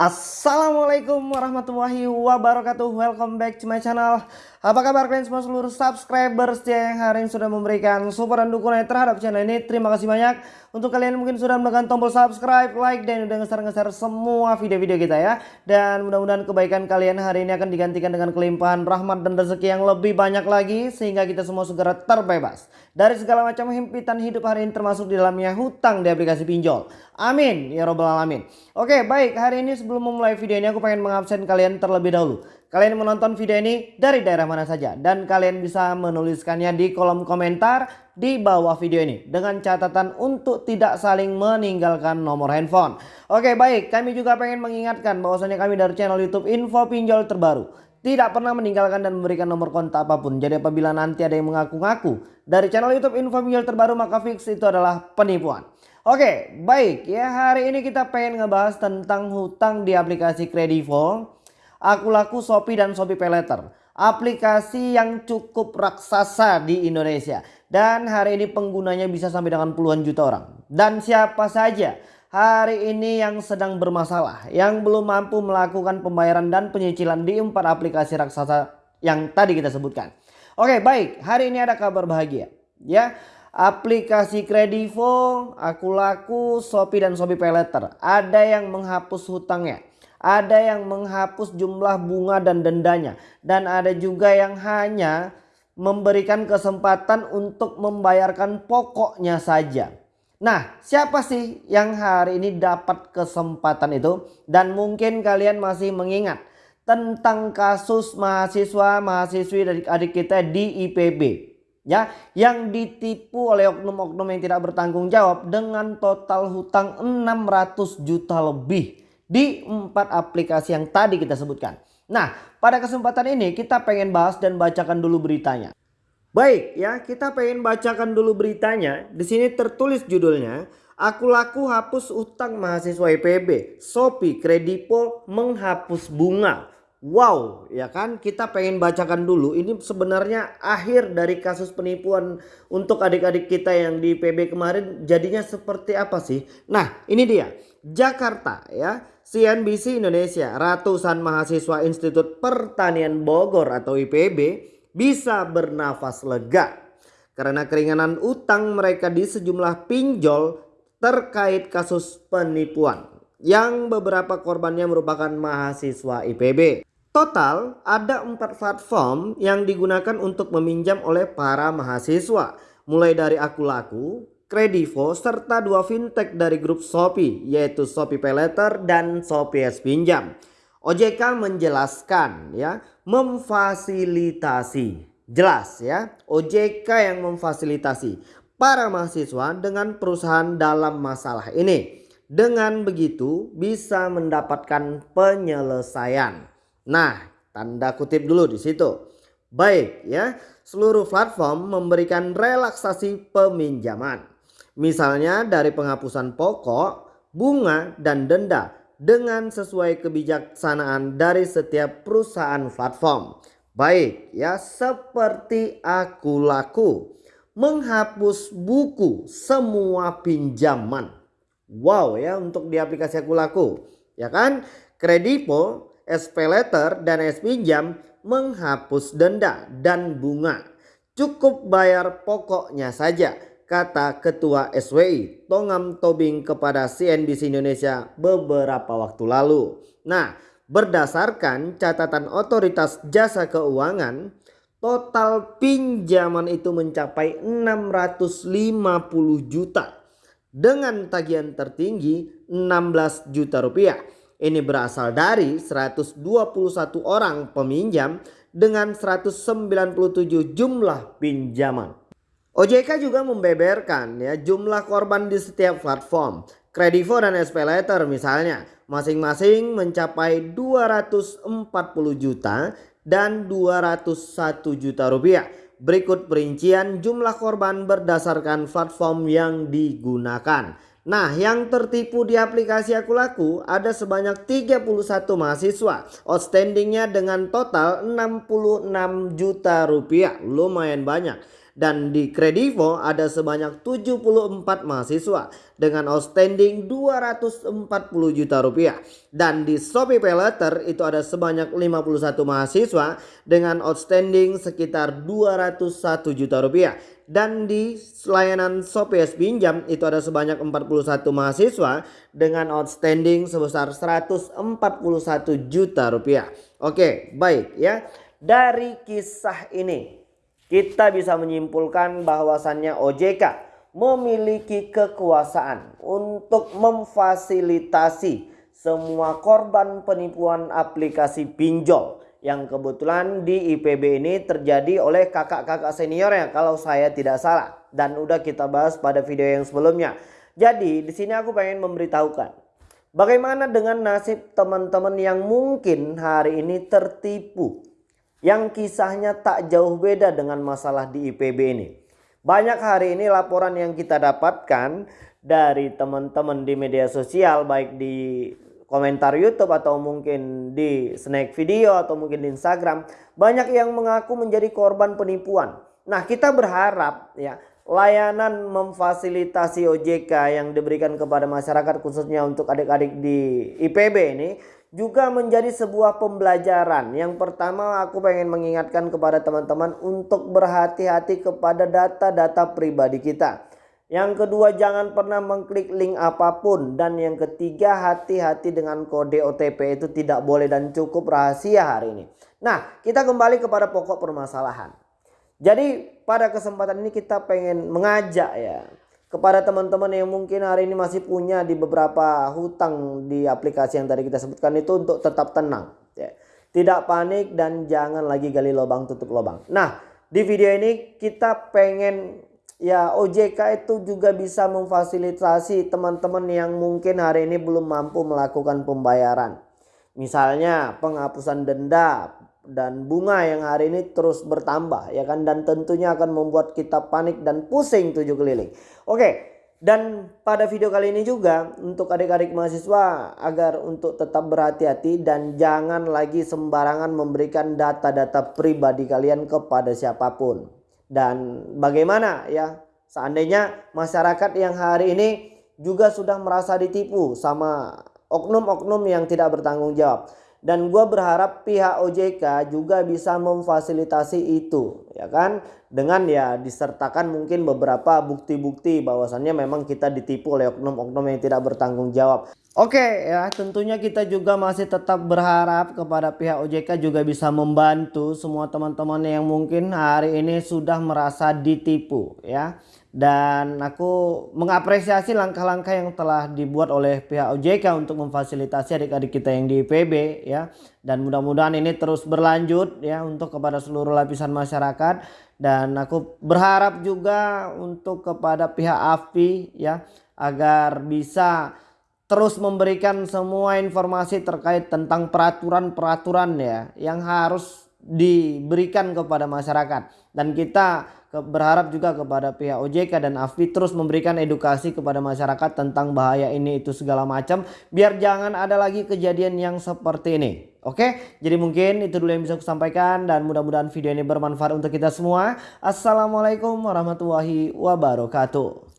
Assalamualaikum warahmatullahi wabarakatuh. Welcome back to my channel. Apa kabar kalian semua seluruh subscriber setia yang hari ini sudah memberikan support dan dukungan terhadap channel ini? Terima kasih banyak. Untuk kalian mungkin sudah menekan tombol subscribe, like, dan udah ngeser-ngeser semua video-video kita ya. Dan mudah-mudahan kebaikan kalian hari ini akan digantikan dengan kelimpahan rahmat dan rezeki yang lebih banyak lagi Sehingga kita semua segera terbebas Dari segala macam himpitan hidup hari ini termasuk di dalamnya hutang di aplikasi pinjol. Amin. Ya robbal alamin. Oke baik. Hari ini sebelum memulai video ini aku pengen mengabsen kalian terlebih dahulu. Kalian menonton video ini dari daerah mana saja dan kalian bisa menuliskannya di kolom komentar di bawah video ini dengan catatan untuk tidak saling meninggalkan nomor handphone. Oke baik kami juga pengen mengingatkan bahwasanya kami dari channel YouTube Info Pinjol Terbaru tidak pernah meninggalkan dan memberikan nomor kontak apa pun. Jadi apabila nanti ada yang mengaku-ngaku dari channel YouTube Info Pinjol Terbaru maka fix itu adalah penipuan. Oke, baik ya hari ini kita pengen ngebahas tentang hutang di aplikasi Kredivo, Aku Laku, Shopee dan Shopee Paylater. Aplikasi yang cukup raksasa di Indonesia dan hari ini penggunanya bisa sampai dengan puluhan juta orang. Dan siapa saja hari ini yang sedang bermasalah, yang belum mampu melakukan pembayaran dan penyicilan di empat aplikasi raksasa yang tadi kita sebutkan. Oke, baik. Hari ini ada kabar bahagia. Ya, aplikasi Kredivo, Aku Laku, Shopee dan Shopee Paylater. Ada yang menghapus hutangnya. Ada yang menghapus jumlah bunga dan dendanya. Dan ada juga yang hanya memberikan kesempatan untuk membayarkan pokoknya saja. Nah siapa sih yang hari ini dapat kesempatan itu? Dan mungkin kalian masih mengingat tentang kasus mahasiswa-mahasiswi dari adik kita di IPB ya yang ditipu oleh oknum-oknum yang tidak bertanggung jawab dengan total hutang 600 juta lebih di empat aplikasi yang tadi kita sebutkan. Nah, pada kesempatan ini kita pengen bahas dan bacakan dulu beritanya. Baik ya, kita pengen bacakan dulu beritanya. Di sini tertulis judulnya, Aku laku hapus utang mahasiswa IPB, Shopee Kredipo menghapus bunga. Wow ya kan? Kita pengen bacakan dulu. Ini sebenarnya akhir dari kasus penipuan untuk adik-adik kita yang di PB kemarin. Jadinya seperti apa sih? Nah ini dia. Jakarta ya. CNBC Indonesia ratusan mahasiswa Institut Pertanian Bogor atau IPB bisa bernafas lega karena keringanan utang mereka di sejumlah pinjol terkait kasus penipuan. Yang beberapa korbannya merupakan mahasiswa IPB. Total ada empat platform yang digunakan untuk meminjam oleh para mahasiswa. Mulai dari Aku Laku, Kredivo, serta dua fintech dari grup Shopee yaitu Shopee Paylater dan Shopee S Pinjam. OJK menjelaskan ya, memfasilitasi. Jelas ya, OJK yang memfasilitasi para mahasiswa dengan perusahaan dalam masalah ini. Dengan begitu bisa mendapatkan penyelesaian. Nah, tanda kutip dulu di situ. Baik ya, seluruh platform memberikan relaksasi peminjaman. Misalnya dari penghapusan pokok, bunga, dan denda dengan sesuai kebijaksanaan dari setiap perusahaan platform. Baik ya, seperti aku laku menghapus buku semua pinjaman. Wow ya untuk di aplikasi aku laku. Ya kan? Kredipo SP letter dan S pinjam menghapus denda dan bunga. Cukup bayar pokoknya saja kata Ketua SWI Tongam Tobing kepada CNBC Indonesia beberapa waktu lalu. Nah berdasarkan catatan otoritas jasa keuangan total pinjaman itu mencapai 650 juta dengan tagihan tertinggi 16 juta rupiah ini berasal dari 121 orang peminjam dengan 197 jumlah pinjaman. OJK juga membeberkan ya jumlah korban di setiap platform. Kredivo dan SP Letter misalnya masing-masing mencapai 240 juta dan 201 juta rupiah. Berikut perincian jumlah korban berdasarkan platform yang digunakan. Nah yang tertipu di aplikasi Aku Laku ada sebanyak 31 mahasiswa. Outstandingnya dengan total 66 juta rupiah. Lumayan banyak. Dan di Kredivo ada sebanyak 74 mahasiswa dengan outstanding 240 juta rupiah. Dan di Shopee Paylater itu ada sebanyak 51 mahasiswa dengan outstanding sekitar 201 juta rupiah. Dan di layanan Shopee Pinjam itu ada sebanyak 41 mahasiswa dengan outstanding sebesar 141 juta rupiah. Oke baik ya. Dari kisah ini kita bisa menyimpulkan bahwasannya OJK memiliki kekuasaan untuk memfasilitasi semua korban penipuan aplikasi pinjol yang kebetulan di IPB ini terjadi oleh kakak-kakak seniornya kalau saya tidak salah dan udah kita bahas pada video yang sebelumnya. Jadi di sini aku pengen memberitahukan bagaimana dengan nasib teman-teman yang mungkin hari ini tertipu yang kisahnya tak jauh beda dengan masalah di IPB ini. Banyak hari ini laporan yang kita dapatkan dari teman-teman di media sosial baik di komentar YouTube atau mungkin di snack video atau mungkin di Instagram banyak yang mengaku menjadi korban penipuan. Nah, kita berharap ya layanan memfasilitasi OJK yang diberikan kepada masyarakat khususnya untuk adik-adik di IPB ini juga menjadi sebuah pembelajaran. Yang pertama aku pengen mengingatkan kepada teman-teman untuk berhati-hati kepada data-data pribadi kita. Yang kedua jangan pernah mengklik link apa pun. Dan yang ketiga hati-hati dengan kode OTP itu tidak boleh dan cukup rahasia hari ini. Nah kita kembali kepada pokok permasalahan. Jadi pada kesempatan ini kita pengen mengajak ya kepada teman-teman yang mungkin hari ini masih punya di beberapa hutang di aplikasi yang tadi kita sebutkan itu untuk tetap tenang ya. Tidak panik dan jangan lagi gali lubang tutup lubang. Nah, di video ini kita pengen ya OJK itu juga bisa memfasilitasi teman-teman yang mungkin hari ini belum mampu melakukan pembayaran. Misalnya penghapusan denda, dan bunga yang hari ini terus bertambah ya kan dan tentunya akan membuat kita panik dan pusing tujuh keliling. Oke, dan pada video kali ini juga untuk adik-adik mahasiswa agar untuk tetap berhati-hati dan jangan lagi sembarangan memberikan data-data pribadi kalian kepada siapa pun. Dan bagaimana ya seandainya masyarakat yang hari ini juga sudah merasa ditipu sama oknum-oknum yang tidak bertanggung jawab dan gue berharap pihak OJK juga bisa memfasilitasi itu ya kan dengan ya disertakan mungkin beberapa bukti-bukti bahwasannya memang kita ditipu oleh oknum-oknum yang tidak bertanggung jawab. Oke ya tentunya kita juga masih tetap berharap kepada pihak OJK juga bisa membantu semua teman-teman yang mungkin hari ini sudah merasa ditipu ya. Dan aku mengapresiasi langkah-langkah yang telah dibuat oleh pihak OJK untuk memfasilitasi adik-adik kita yang di IPB ya. Dan mudah-mudahan ini terus berlanjut ya untuk kepada seluruh lapisan masyarakat. Dan aku berharap juga untuk kepada pihak AFI ya agar bisa terus memberikan semua informasi terkait tentang peraturan-peraturan ya yang harus diberikan kepada masyarakat dan kita berharap juga kepada pihak OJK dan AFI terus memberikan edukasi kepada masyarakat tentang bahaya ini itu segala macam biar jangan ada lagi kejadian yang seperti ini. Oke, jadi mungkin itu dulu yang bisa aku sampaikan dan mudah-mudahan video ini bermanfaat untuk kita semua. Assalamualaikum warahmatullahi wabarakatuh.